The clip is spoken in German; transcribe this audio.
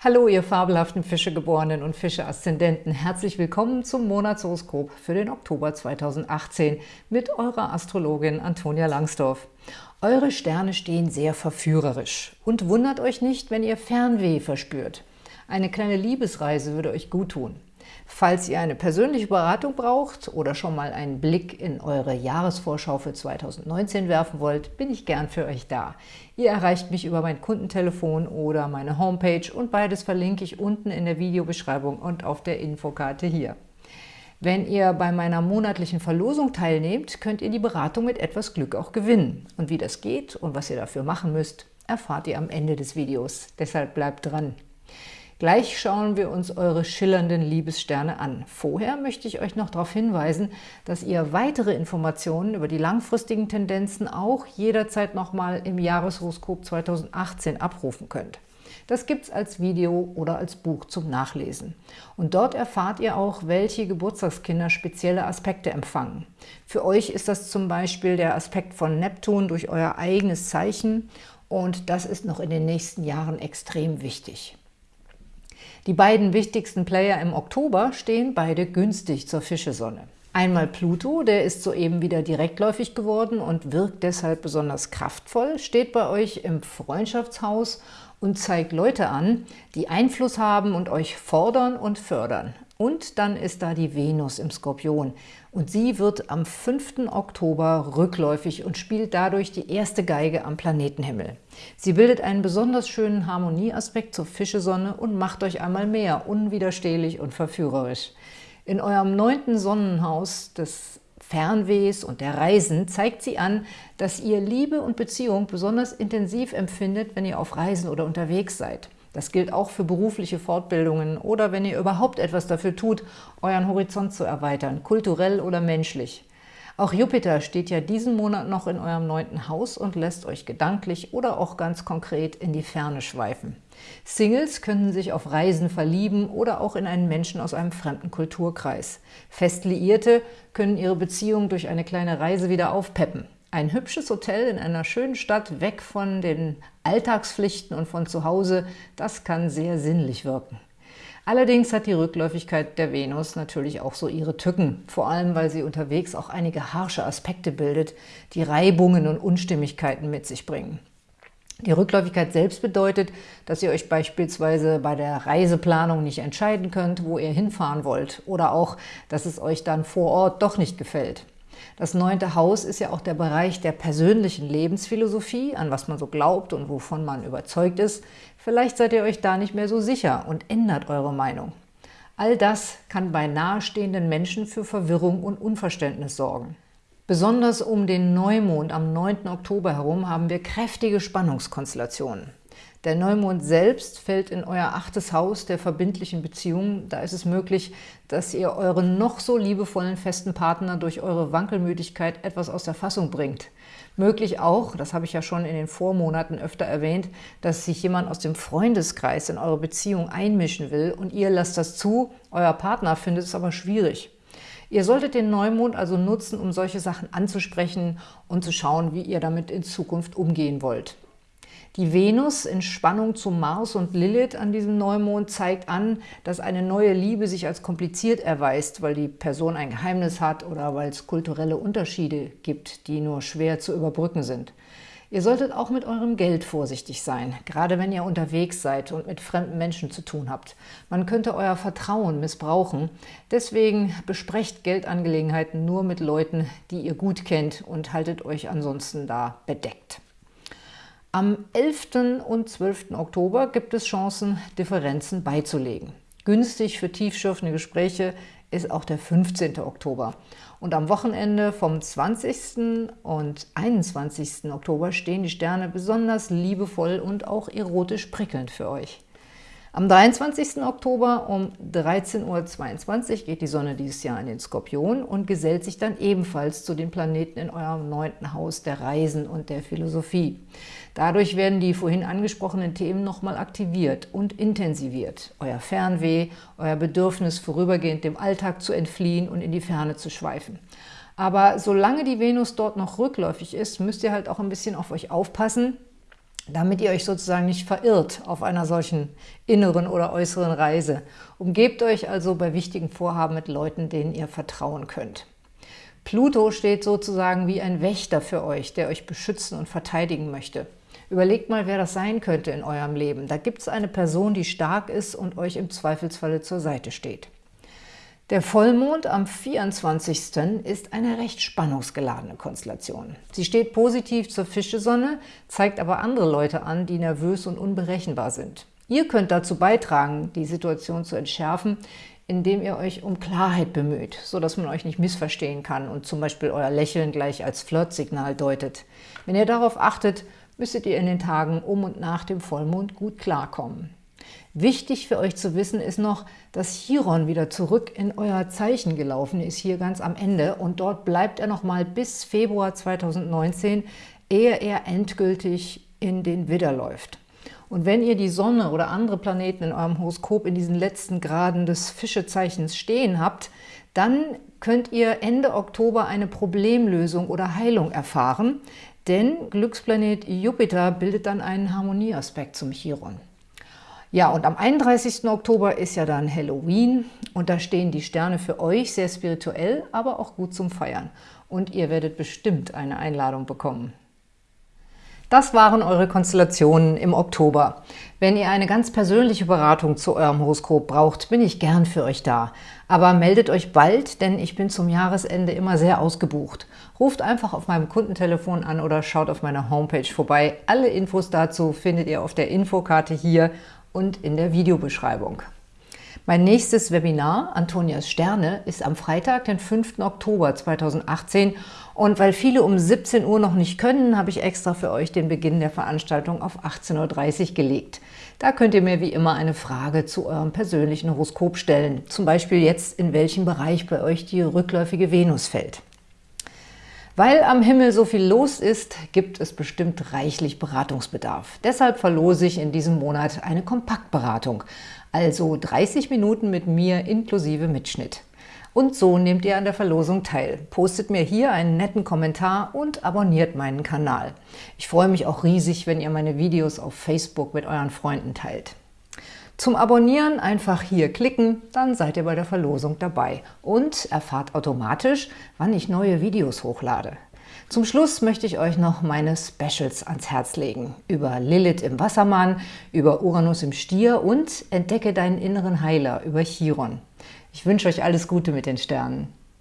Hallo, ihr fabelhaften Fischegeborenen und Fische-Aszendenten. Herzlich willkommen zum Monatshoroskop für den Oktober 2018 mit eurer Astrologin Antonia Langsdorf. Eure Sterne stehen sehr verführerisch. Und wundert euch nicht, wenn ihr Fernweh verspürt. Eine kleine Liebesreise würde euch gut tun. Falls ihr eine persönliche Beratung braucht oder schon mal einen Blick in eure Jahresvorschau für 2019 werfen wollt, bin ich gern für euch da. Ihr erreicht mich über mein Kundentelefon oder meine Homepage und beides verlinke ich unten in der Videobeschreibung und auf der Infokarte hier. Wenn ihr bei meiner monatlichen Verlosung teilnehmt, könnt ihr die Beratung mit etwas Glück auch gewinnen. Und wie das geht und was ihr dafür machen müsst, erfahrt ihr am Ende des Videos. Deshalb bleibt dran! Gleich schauen wir uns eure schillernden Liebessterne an. Vorher möchte ich euch noch darauf hinweisen, dass ihr weitere Informationen über die langfristigen Tendenzen auch jederzeit nochmal im Jahreshoroskop 2018 abrufen könnt. Das gibt es als Video oder als Buch zum Nachlesen. Und dort erfahrt ihr auch, welche Geburtstagskinder spezielle Aspekte empfangen. Für euch ist das zum Beispiel der Aspekt von Neptun durch euer eigenes Zeichen und das ist noch in den nächsten Jahren extrem wichtig. Die beiden wichtigsten Player im Oktober stehen beide günstig zur Fischesonne. Einmal Pluto, der ist soeben wieder direktläufig geworden und wirkt deshalb besonders kraftvoll, steht bei euch im Freundschaftshaus und zeigt Leute an, die Einfluss haben und euch fordern und fördern. Und dann ist da die Venus im Skorpion. Und sie wird am 5. Oktober rückläufig und spielt dadurch die erste Geige am Planetenhimmel. Sie bildet einen besonders schönen Harmonieaspekt zur Fischesonne und macht euch einmal mehr unwiderstehlich und verführerisch. In eurem neunten Sonnenhaus des Fernwehs und der Reisen zeigt sie an, dass ihr Liebe und Beziehung besonders intensiv empfindet, wenn ihr auf Reisen oder unterwegs seid. Das gilt auch für berufliche Fortbildungen oder wenn ihr überhaupt etwas dafür tut, euren Horizont zu erweitern, kulturell oder menschlich. Auch Jupiter steht ja diesen Monat noch in eurem neunten Haus und lässt euch gedanklich oder auch ganz konkret in die Ferne schweifen. Singles können sich auf Reisen verlieben oder auch in einen Menschen aus einem fremden Kulturkreis. Festliierte können ihre Beziehung durch eine kleine Reise wieder aufpeppen. Ein hübsches Hotel in einer schönen Stadt, weg von den Alltagspflichten und von zu Hause, das kann sehr sinnlich wirken. Allerdings hat die Rückläufigkeit der Venus natürlich auch so ihre Tücken, vor allem weil sie unterwegs auch einige harsche Aspekte bildet, die Reibungen und Unstimmigkeiten mit sich bringen. Die Rückläufigkeit selbst bedeutet, dass ihr euch beispielsweise bei der Reiseplanung nicht entscheiden könnt, wo ihr hinfahren wollt oder auch, dass es euch dann vor Ort doch nicht gefällt. Das neunte Haus ist ja auch der Bereich der persönlichen Lebensphilosophie, an was man so glaubt und wovon man überzeugt ist. Vielleicht seid ihr euch da nicht mehr so sicher und ändert eure Meinung. All das kann bei nahestehenden Menschen für Verwirrung und Unverständnis sorgen. Besonders um den Neumond am 9. Oktober herum haben wir kräftige Spannungskonstellationen. Der Neumond selbst fällt in euer achtes Haus der verbindlichen Beziehungen. Da ist es möglich, dass ihr euren noch so liebevollen festen Partner durch eure Wankelmütigkeit etwas aus der Fassung bringt. Möglich auch, das habe ich ja schon in den Vormonaten öfter erwähnt, dass sich jemand aus dem Freundeskreis in eure Beziehung einmischen will und ihr lasst das zu, euer Partner findet es aber schwierig. Ihr solltet den Neumond also nutzen, um solche Sachen anzusprechen und zu schauen, wie ihr damit in Zukunft umgehen wollt. Die Venus in Spannung zu Mars und Lilith an diesem Neumond zeigt an, dass eine neue Liebe sich als kompliziert erweist, weil die Person ein Geheimnis hat oder weil es kulturelle Unterschiede gibt, die nur schwer zu überbrücken sind. Ihr solltet auch mit eurem Geld vorsichtig sein, gerade wenn ihr unterwegs seid und mit fremden Menschen zu tun habt. Man könnte euer Vertrauen missbrauchen. Deswegen besprecht Geldangelegenheiten nur mit Leuten, die ihr gut kennt und haltet euch ansonsten da bedeckt. Am 11. und 12. Oktober gibt es Chancen, Differenzen beizulegen. Günstig für tiefschürfende Gespräche ist auch der 15. Oktober. Und am Wochenende vom 20. und 21. Oktober stehen die Sterne besonders liebevoll und auch erotisch prickelnd für euch. Am 23. Oktober um 13.22 Uhr geht die Sonne dieses Jahr in den Skorpion und gesellt sich dann ebenfalls zu den Planeten in eurem neunten Haus der Reisen und der Philosophie. Dadurch werden die vorhin angesprochenen Themen nochmal aktiviert und intensiviert. Euer Fernweh, euer Bedürfnis, vorübergehend dem Alltag zu entfliehen und in die Ferne zu schweifen. Aber solange die Venus dort noch rückläufig ist, müsst ihr halt auch ein bisschen auf euch aufpassen, damit ihr euch sozusagen nicht verirrt auf einer solchen inneren oder äußeren Reise. Umgebt euch also bei wichtigen Vorhaben mit Leuten, denen ihr vertrauen könnt. Pluto steht sozusagen wie ein Wächter für euch, der euch beschützen und verteidigen möchte. Überlegt mal, wer das sein könnte in eurem Leben. Da gibt es eine Person, die stark ist und euch im Zweifelsfalle zur Seite steht. Der Vollmond am 24. ist eine recht spannungsgeladene Konstellation. Sie steht positiv zur Fischesonne, zeigt aber andere Leute an, die nervös und unberechenbar sind. Ihr könnt dazu beitragen, die Situation zu entschärfen, indem ihr euch um Klarheit bemüht, sodass man euch nicht missverstehen kann und zum Beispiel euer Lächeln gleich als Flirtsignal deutet. Wenn ihr darauf achtet, müsstet ihr in den Tagen um und nach dem Vollmond gut klarkommen. Wichtig für euch zu wissen ist noch, dass Chiron wieder zurück in euer Zeichen gelaufen ist, hier ganz am Ende. Und dort bleibt er noch mal bis Februar 2019, ehe er endgültig in den Widder läuft. Und wenn ihr die Sonne oder andere Planeten in eurem Horoskop in diesen letzten Graden des Fischezeichens stehen habt, dann könnt ihr Ende Oktober eine Problemlösung oder Heilung erfahren, denn Glücksplanet Jupiter bildet dann einen Harmonieaspekt zum Chiron. Ja, und am 31. Oktober ist ja dann Halloween und da stehen die Sterne für euch sehr spirituell, aber auch gut zum Feiern. Und ihr werdet bestimmt eine Einladung bekommen. Das waren eure Konstellationen im Oktober. Wenn ihr eine ganz persönliche Beratung zu eurem Horoskop braucht, bin ich gern für euch da. Aber meldet euch bald, denn ich bin zum Jahresende immer sehr ausgebucht. Ruft einfach auf meinem Kundentelefon an oder schaut auf meiner Homepage vorbei. Alle Infos dazu findet ihr auf der Infokarte hier und in der Videobeschreibung. Mein nächstes Webinar, Antonias Sterne, ist am Freitag, den 5. Oktober 2018 und weil viele um 17 Uhr noch nicht können, habe ich extra für euch den Beginn der Veranstaltung auf 18.30 Uhr gelegt. Da könnt ihr mir wie immer eine Frage zu eurem persönlichen Horoskop stellen, zum Beispiel jetzt, in welchem Bereich bei euch die rückläufige Venus fällt. Weil am Himmel so viel los ist, gibt es bestimmt reichlich Beratungsbedarf. Deshalb verlose ich in diesem Monat eine Kompaktberatung, also 30 Minuten mit mir inklusive Mitschnitt. Und so nehmt ihr an der Verlosung teil. Postet mir hier einen netten Kommentar und abonniert meinen Kanal. Ich freue mich auch riesig, wenn ihr meine Videos auf Facebook mit euren Freunden teilt. Zum Abonnieren einfach hier klicken, dann seid ihr bei der Verlosung dabei und erfahrt automatisch, wann ich neue Videos hochlade. Zum Schluss möchte ich euch noch meine Specials ans Herz legen. Über Lilith im Wassermann, über Uranus im Stier und Entdecke deinen inneren Heiler über Chiron. Ich wünsche euch alles Gute mit den Sternen.